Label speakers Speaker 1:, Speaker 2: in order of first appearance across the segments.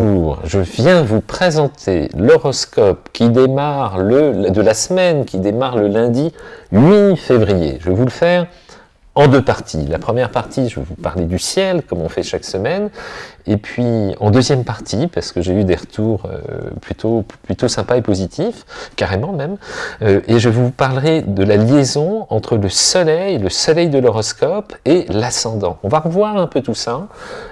Speaker 1: Je viens vous présenter l'horoscope qui démarre le, de la semaine, qui démarre le lundi 8 février. Je vais vous le faire en deux parties. La première partie, je vais vous parler du ciel, comme on fait chaque semaine, et puis en deuxième partie, parce que j'ai eu des retours euh, plutôt, plutôt sympas et positifs, carrément même, euh, et je vous parlerai de la liaison entre le soleil, le soleil de l'horoscope et l'ascendant. On va revoir un peu tout ça,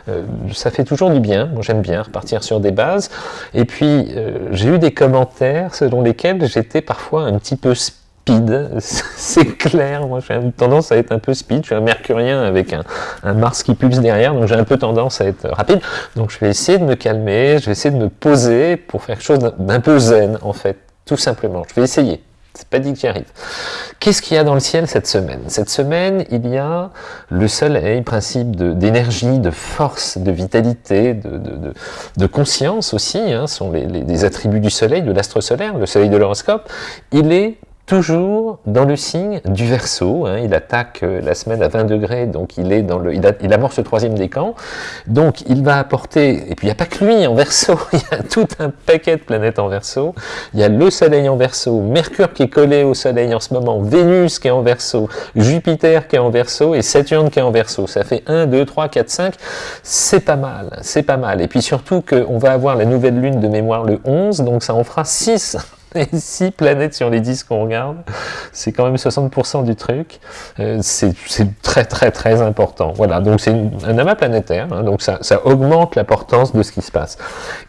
Speaker 1: euh, ça fait toujours du bien, moi j'aime bien repartir sur des bases, et puis j'ai eu des commentaires selon lesquels j'étais parfois un petit peu speed, c'est clair, moi j'ai tendance à être un peu speed, je suis un mercurien avec un, Mars qui pulse derrière, donc j'ai un peu tendance à être rapide, donc je vais essayer de me calmer, je vais essayer de me poser pour faire quelque chose d'un peu zen en fait, tout simplement, je vais essayer. C'est pas dit que j'y arrive. Qu'est-ce qu'il y a dans le ciel cette semaine? Cette semaine, il y a le soleil, principe d'énergie, de, force, de vitalité, de, conscience aussi, hein, sont les, les, attributs du soleil, de l'astre solaire, le soleil de l'horoscope. Il est toujours dans le signe du Verseau. Hein, il attaque euh, la semaine à 20 degrés, donc il est dans le, il, a, amorce le troisième décan. Donc il va apporter, et puis il n'y a pas que lui en Verseau, il y a tout un paquet de planètes en Verseau. Il y a le Soleil en Verseau, Mercure qui est collé au Soleil en ce moment, Vénus qui est en Verseau, Jupiter qui est en Verseau et Saturne qui est en Verseau. Ça fait 1, 2, 3, 4, 5. C'est pas mal, c'est pas mal. Et puis surtout qu'on va avoir la nouvelle lune de mémoire le 11, donc ça en fera 6 et 6 planètes sur les 10 qu'on regarde, c'est quand même 60% du truc, euh, c'est très très très important. Voilà, donc c'est un amas planétaire, hein, donc ça, ça augmente l'importance de ce qui se passe.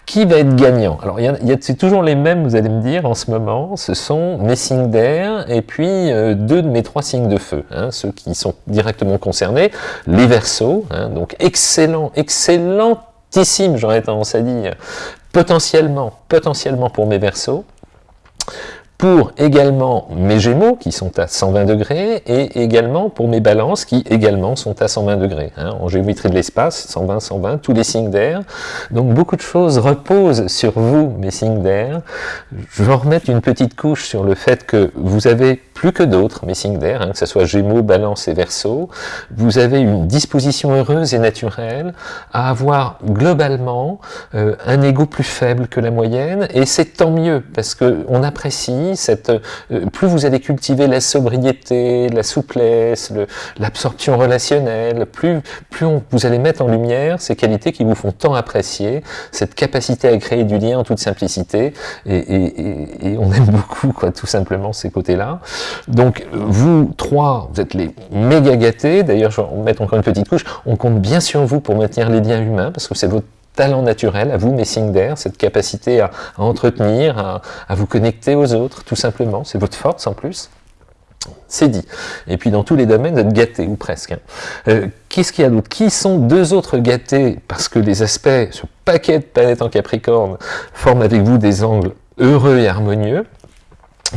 Speaker 1: Qui va être gagnant? Alors, il y a, c'est toujours les mêmes, vous allez me dire, en ce moment, ce sont mes signes d'air, et puis euh, deux de mes trois signes de feu, hein, ceux qui sont directement concernés, les versos, hein, donc excellent, excellentissime, j'aurais tendance à dire, potentiellement, potentiellement pour mes versos, pour également mes Gémeaux qui sont à 120 degrés et également pour mes Balances qui également sont à 120 degrés. Hein, en géométrie de l'espace, 120, 120, tous les signes d'air. Donc beaucoup de choses reposent sur vous, mes signes d'air. Je vais remettre une petite couche sur le fait que vous avez plus que d'autres, mes signes d'air, hein, que ce soit Gémeaux, Balance et Verseau. Vous avez une disposition heureuse et naturelle à avoir globalement euh, un ego plus faible que la moyenne et c'est tant mieux parce que on apprécie euh, plus vous allez cultiver la sobriété, la souplesse, l'absorption relationnelle, plus, vous allez mettre en lumière ces qualités qui vous font tant apprécier, cette capacité à créer du lien en toute simplicité, et, on aime beaucoup tout simplement ces côtés-là. Donc vous trois, vous êtes les méga gâtés, d'ailleurs je vais mettre encore une petite couche, on compte bien sur vous pour maintenir les liens humains, parce que c'est votre talent naturel, à vous mes signes d'air, cette capacité à, entretenir, à, vous connecter aux autres, tout simplement, c'est votre force en plus. C'est dit. Et puis dans tous les domaines, vous êtes gâtés, ou presque. Hein. Euh, qu'est-ce qu'il y a d'autre? Qui sont deux autres gâtés? Parce que les aspects, ce paquet de planètes en Capricorne, forment avec vous des angles heureux et harmonieux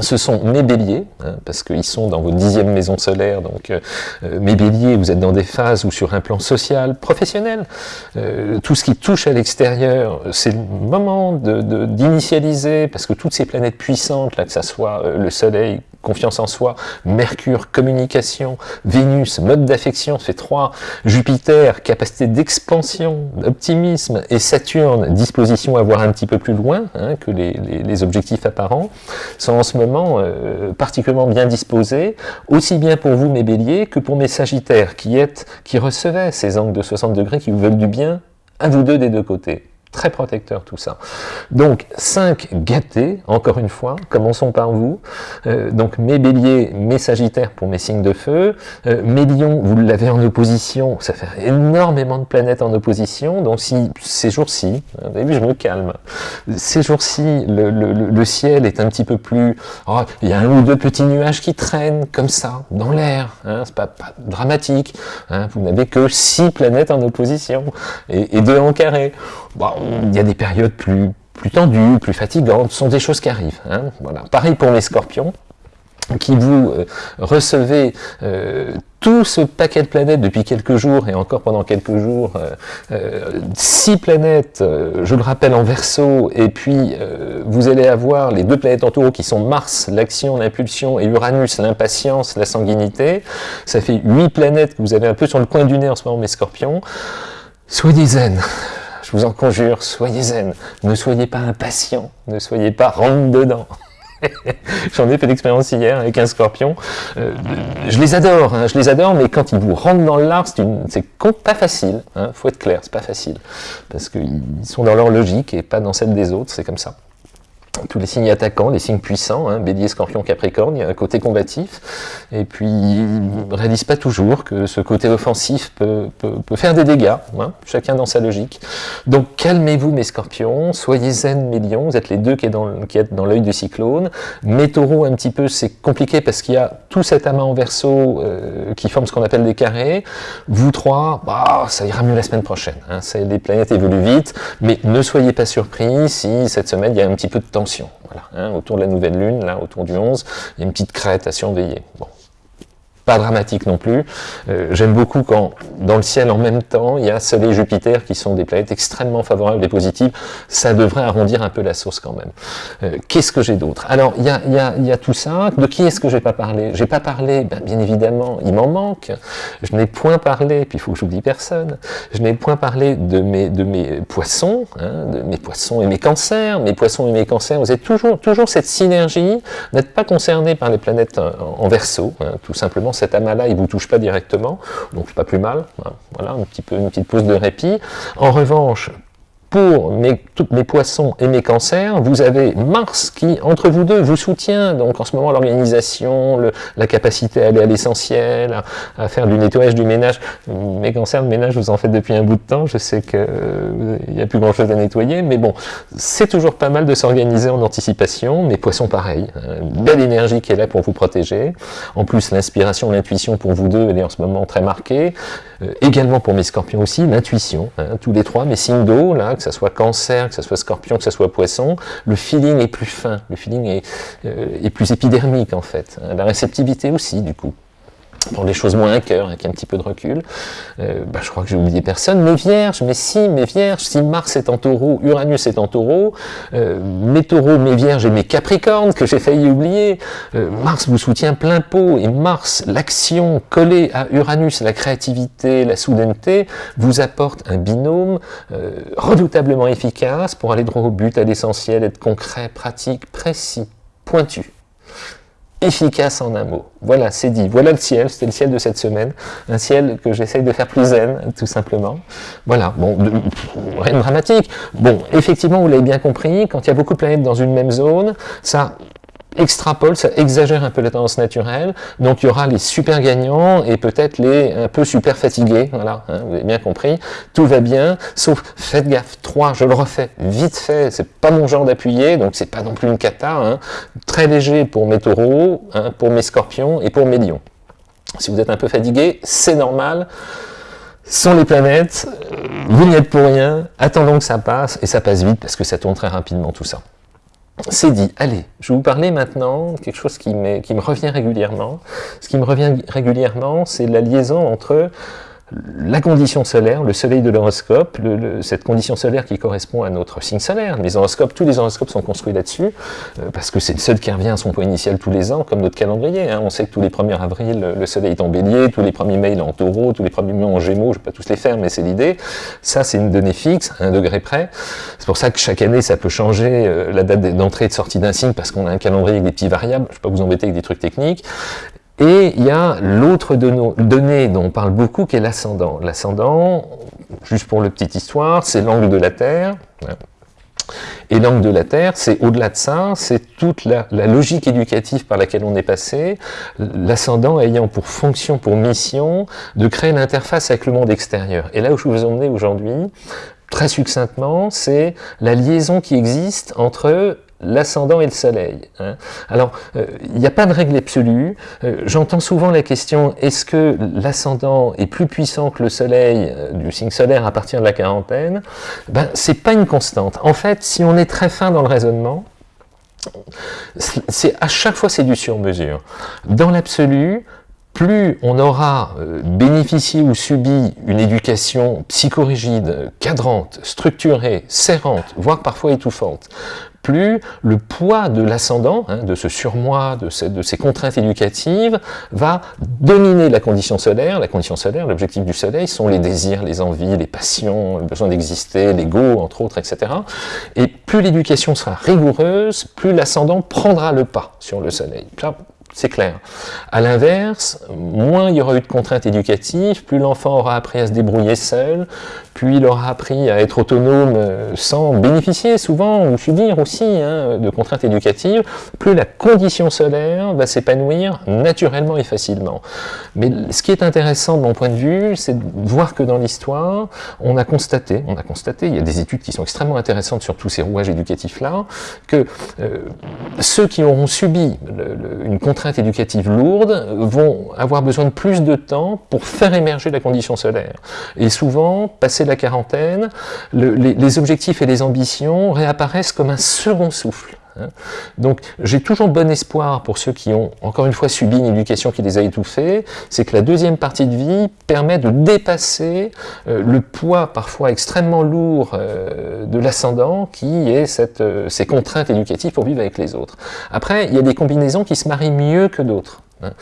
Speaker 1: ce sont mes béliers, hein, parce qu'ils sont dans votre dixième maison solaire, donc euh, euh, mes béliers, vous êtes dans des phases où sur un plan social, professionnel, euh, tout ce qui touche à l'extérieur, c'est le moment d'initialiser, de, parce que toutes ces planètes puissantes, là, que ça soit le soleil, confiance en soi, Mercure, communication, Vénus, mode d'affection, c'est trois, Jupiter, capacité d'expansion, d'optimisme, et Saturne, disposition à voir un petit peu plus loin hein, que les, les, objectifs apparents, sont en ce moment euh, particulièrement bien disposés, aussi bien pour vous mes béliers que pour mes sagittaires, qui, êtes, qui recevaient ces angles de 60 degrés qui vous veulent du bien à vous deux des deux côtés. Très protecteur tout ça. Donc 5 gâtés, encore une fois, commençons par vous. Euh, donc mes béliers, mes sagittaires pour mes signes de feu. Euh, mes lions, vous l'avez en opposition, ça fait énormément de planètes en opposition. Donc si ces jours-ci, vous avez vu, je me calme. Ces jours-ci, le, ciel est un petit peu plus... Oh, il y a un ou deux petits nuages qui traînent comme ça, dans l'air. Hein, C'est pas, pas, dramatique. Hein, vous n'avez que 6 planètes en opposition et, et 2 en carré. Il y a des périodes plus, plus tendues, plus fatigantes, ce sont des choses qui arrivent. Hein, voilà. Pareil pour les scorpions, qui vous euh, recevez euh, tout ce paquet de planètes depuis quelques jours, et encore pendant quelques jours, euh, six planètes, je le rappelle, en verso, et puis vous allez avoir les deux planètes en taureau qui sont Mars, l'action, l'impulsion, et Uranus, l'impatience, la sanguinité. Ça fait huit planètes que vous avez un peu sur le coin du nez en ce moment, mes scorpions. Soyez zen je vous en conjure, soyez zen, ne soyez pas impatient, ne soyez pas rentre dedans. J'en ai fait l'expérience hier avec un scorpion. Euh, je les adore, hein, je les adore, mais quand ils vous rentrent dans l'art, c'est pas facile. Hein, faut être clair, c'est pas facile. Parce qu'ils sont dans leur logique et pas dans celle des autres, c'est comme ça tous les signes attaquants, les signes puissants, hein, bélier, scorpion, capricorne, il y a un côté combatif, et puis ils ne réalisent pas toujours que ce côté offensif peut, faire des dégâts, hein, chacun dans sa logique. Donc calmez-vous mes scorpions, soyez zen mes lions, vous êtes les deux qui, êtes dans l'œil du cyclone. Mes taureaux, un petit peu, c'est compliqué parce qu'il y a tout cet amas en verso euh, qui forme ce qu'on appelle des carrés. Vous trois, bah, ça ira mieux la semaine prochaine, hein, les planètes évoluent vite, mais ne soyez pas surpris si cette semaine il y a un petit peu de voilà, hein, autour de la nouvelle lune, là, autour du 11, il y a une petite crête à surveiller. Bon pas dramatique non plus. Euh, j'aime beaucoup quand, dans le ciel en même temps, il y a Soleil et Jupiter qui sont des planètes extrêmement favorables et positives. Ça devrait arrondir un peu la source quand même. Euh, qu'est-ce que j'ai d'autre? Alors, il y a, y, a, y a, tout ça. De qui est-ce que j'ai pas parlé? J'ai pas parlé, ben, bien évidemment, il m'en manque. Je n'ai point parlé, puis il faut que j'oublie personne, je n'ai point parlé de mes, de mes poissons, hein, de mes poissons et mes cancers. Mes poissons et mes cancers, vous êtes toujours, toujours cette synergie. n'êtes pas concerné par les planètes en, verso, hein, tout simplement cet amas-là, il vous touche pas directement, donc pas plus mal. Voilà, un petit peu, une petite pause de répit. En revanche, pour mes, mes poissons et mes cancers, vous avez Mars qui, entre vous deux, vous soutient. Donc en ce moment, l'organisation, la capacité à aller à l'essentiel, à, faire du nettoyage, du ménage. Mes cancers, le ménage, vous en faites depuis un bout de temps. Je sais qu'il euh, n'y a plus grand-chose à nettoyer. Mais bon, c'est toujours pas mal de s'organiser en anticipation. Mes poissons, pareil. belle énergie qui est là pour vous protéger. En plus, l'inspiration, l'intuition pour vous deux, elle est en ce moment très marquée. Euh, également pour mes scorpions aussi, l'intuition. Hein, tous les trois, mes signes d'eau, là, ce soit cancer, que ce soit scorpion, que ce soit poisson, le feeling est plus fin, le feeling est, euh, plus épidermique en fait. La réceptivité aussi, du coup pour les choses moins à cœur, avec un petit peu de recul, euh, bah, je crois que j'ai oublié personne. Mes vierges, mais si, mes vierges, si Mars est en taureau, Uranus est en taureau, euh, mes taureaux, mes vierges et mes capricornes, que j'ai failli oublier, euh, Mars vous soutient plein pot, et Mars, l'action collée à Uranus, la créativité, la soudaineté, vous apporte un binôme redoutablement efficace pour aller droit au but, à l'essentiel, être concret, pratique, précis, pointu efficace en un mot. Voilà, c'est dit. Voilà le ciel, c'était le ciel de cette semaine. Un ciel que j'essaye de faire plus zen, tout simplement. Voilà, bon, rien de dramatique. Bon, effectivement, vous l'avez bien compris, quand il y a beaucoup de planètes dans une même zone, ça extrapole, ça exagère un peu la tendance naturelle, donc il y aura les super gagnants et peut-être les un peu super fatigués, voilà, hein, vous avez bien compris, tout va bien, sauf faites gaffe, 3, je le refais, vite fait, c'est pas mon genre d'appuyer, donc c'est pas non plus une cata, hein, très léger pour mes taureaux, hein, pour mes scorpions et pour mes lions. Si vous êtes un peu fatigué, c'est normal, sont les planètes, vous n'y êtes pour rien, attendons que ça passe, et ça passe vite parce que ça tourne très rapidement tout ça c'est dit. Allez, je vais vous parler maintenant de quelque chose qui, qui me revient régulièrement. Ce qui me revient régulièrement, c'est la liaison entre la condition solaire, le soleil de l'horoscope, cette condition solaire qui correspond à notre signe solaire. Les horoscopes, tous les horoscopes sont construits là-dessus, euh, parce que c'est le seul qui revient à son point initial tous les ans, comme notre calendrier. Hein. On sait que tous les 1er avril, le soleil est en bélier, tous les 1er mai, il est en taureau, tous les 1er mai en gémeaux, je ne vais pas tous les faire, mais c'est l'idée. Ça, c'est une donnée fixe, à un degré près. C'est pour ça que chaque année, ça peut changer euh, la date d'entrée et de sortie d'un signe, parce qu'on a un calendrier avec des petits variables. Je ne vais pas vous embêter avec des trucs techniques. Et il y a l'autre donnée dont on parle beaucoup, qui est l'ascendant. L'ascendant, juste pour le petite histoire, c'est l'angle de la Terre. Et l'angle de la Terre, c'est au-delà de ça, c'est toute la, logique éducative par laquelle on est passé, l'ascendant ayant pour fonction, pour mission, de créer l'interface avec le monde extérieur. Et là où je vous emmener aujourd'hui, très succinctement, c'est la liaison qui existe entre l'ascendant et le soleil. Hein. Alors, euh, il n'y a pas de règle absolue. Euh, j'entends souvent la question, est-ce que l'ascendant est plus puissant que le soleil euh, du signe solaire à partir de la quarantaine? Ben, c'est pas une constante. En fait, si on est très fin dans le raisonnement, c'est à chaque fois c'est du sur-mesure. Dans l'absolu, plus on aura bénéficié ou subi une éducation psychorigide, cadrante, structurée, serrante, voire parfois étouffante, plus le poids de l'ascendant, hein, de ce surmoi, de, de ces contraintes éducatives, va dominer la condition solaire. La condition solaire, l'objectif du soleil, sont les désirs, les envies, les passions, le besoin d'exister, l'ego, entre autres, etc. Et plus l'éducation sera rigoureuse, plus l'ascendant prendra le pas sur le soleil c'est clair. À l'inverse, moins il y aura eu de contraintes éducatives, plus l'enfant aura appris à se débrouiller seul, puis il aura appris à être autonome euh, sans bénéficier souvent ou subir aussi hein, de contraintes éducatives, plus la condition solaire va s'épanouir naturellement et facilement. Mais ce qui est intéressant de mon point de vue, c'est de voir que dans l'histoire, on a constaté, on a constaté, il y a des études qui sont extrêmement intéressantes sur tous ces rouages éducatifs-là, que euh, ceux qui auront subi une contrainte éducatives lourdes vont avoir besoin de plus de temps pour faire émerger la condition solaire. Et souvent, passé la quarantaine, les objectifs et les ambitions réapparaissent comme un second souffle. Hein. Donc j'ai toujours bon espoir pour ceux qui ont, encore une fois, subi une éducation qui les a étouffés, c'est que la deuxième partie de vie permet de dépasser euh, le poids parfois extrêmement lourd euh, de l'ascendant qui est cette, euh, ces contraintes éducatives pour vivre avec les autres. Après, il y a des combinaisons qui se marient mieux que d'autres. Hein.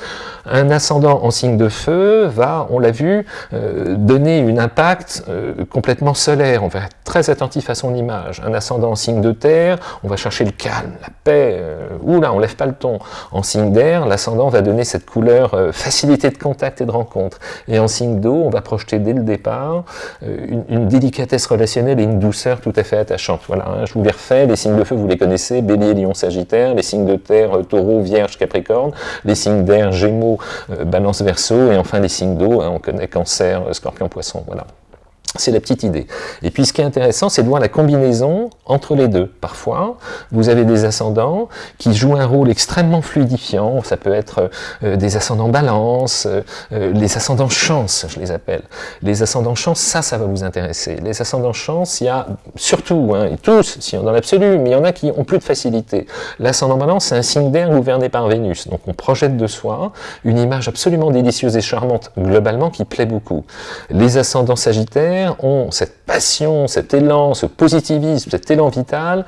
Speaker 1: Un ascendant en signe de feu va, on l'a vu, euh, donner un impact euh, complètement solaire. On va être très attentif à son image. Un ascendant en signe de terre, on va chercher le calme, la paix. Euh, oula, on lève pas le ton. En signe d'air, l'ascendant va donner cette couleur facilité de contact et de rencontre. Et en signe d'eau, on va projeter dès le départ une, délicatesse relationnelle et une douceur tout à fait attachante. Voilà, hein, je vous les refais. Les signes de feu, vous les connaissez. Bélier, Lion, Sagittaire. Les signes de terre, Taureau, Vierge, Capricorne. Les signes d'air, Gémeaux, euh, Balance, Verseau, et enfin les signes d'eau, hein, on connaît Cancer, euh, Scorpion, Poisson, voilà. C'est la petite idée. Et puis ce qui est intéressant, c'est de voir la combinaison entre les deux. Parfois, vous avez des ascendants qui jouent un rôle extrêmement fluidifiant. Ça peut être euh, des ascendants balance, euh, les ascendants chance, je les appelle. Les ascendants chance, ça, ça va vous intéresser. Les ascendants chance, il y a surtout, hein, et tous, si on dans l'absolu, mais il y en a qui ont plus de facilité. L'ascendant balance, c'est un signe d'air gouverné par Vénus. Donc on projette de soi une image absolument délicieuse et charmante, globalement, qui plaît beaucoup. Les ascendants sagittaires, ont cette passion, cet élan, ce positivisme, cet élan vital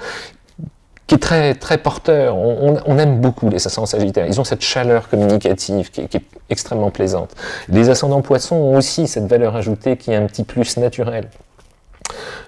Speaker 1: qui est très, très porteur. On, aime beaucoup les ascendants sagittaires. Ils ont cette chaleur communicative qui est, extrêmement plaisante. Les ascendants poissons ont aussi cette valeur ajoutée qui est un petit plus naturel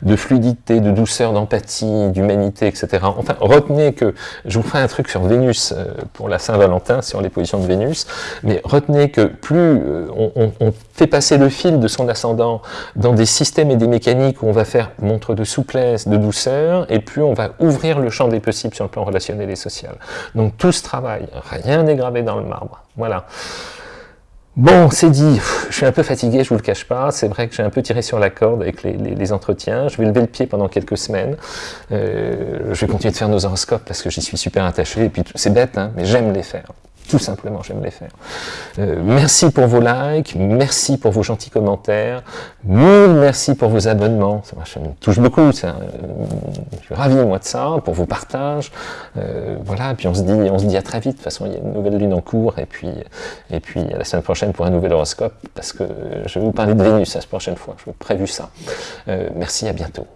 Speaker 1: de fluidité, de douceur, d'empathie, d'humanité, etc. Enfin, retenez que, je vous ferai un truc sur Vénus euh, pour la Saint-Valentin, sur les positions de Vénus, mais retenez que plus euh, on, fait passer le fil de son ascendant dans des systèmes et des mécaniques où on va faire montre de souplesse, de douceur, et plus on va ouvrir le champ des possibles sur le plan relationnel et social. Donc tout ce travail, rien n'est gravé dans le marbre. Voilà. Bon, c'est dit, je suis un peu fatigué, je vous le cache pas, c'est vrai que j'ai un peu tiré sur la corde avec les, entretiens, je vais lever le pied pendant quelques semaines, euh, je vais continuer de faire nos horoscopes parce que j'y suis super attaché, et puis c'est bête, hein, mais j'aime les faire. Tout simplement, j'aime les faire. Euh, merci pour vos likes, merci pour vos gentils commentaires, merci pour vos abonnements, ça, me touche beaucoup, ça, euh, je suis ravi moi de ça, pour vos partages, euh, voilà, puis on se dit, on se dit à très vite, de toute façon il y a une nouvelle lune en cours, et puis, et puis à la semaine prochaine pour un nouvel horoscope, parce que je vais vous parler de Vénus la prochaine fois, je vous prévu ça. merci, à bientôt.